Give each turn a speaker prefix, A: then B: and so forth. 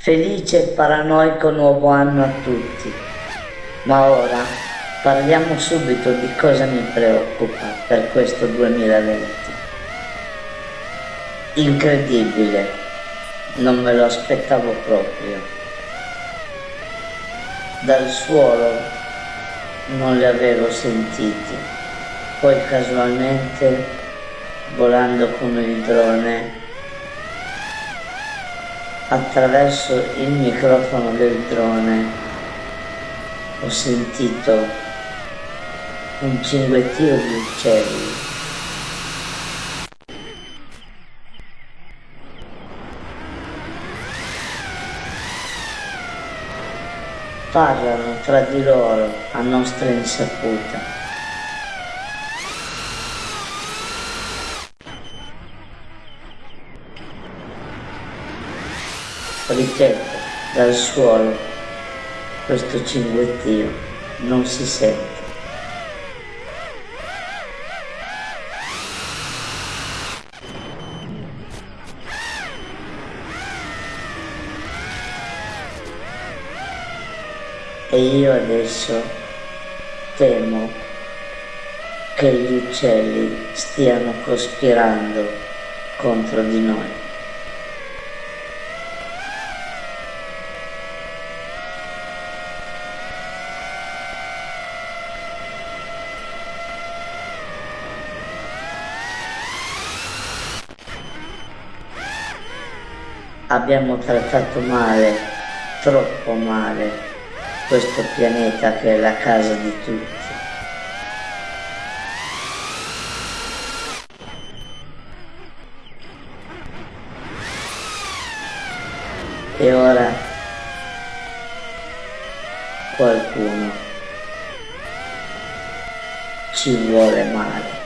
A: Felice e paranoico nuovo anno a tutti. Ma ora parliamo subito di cosa mi preoccupa per questo 2020. Incredibile, non me lo aspettavo proprio. Dal suolo non li avevo sentiti, poi casualmente volando con il drone attraverso il microfono del drone ho sentito un cinguettio di uccelli. Parlano tra di loro a nostra insaputa. Ripeto, dal suolo, questo cinguettio non si sente. E io adesso temo che gli uccelli stiano cospirando contro di noi. Abbiamo trattato male, troppo male, questo pianeta che è la casa di tutti. E ora qualcuno ci vuole male.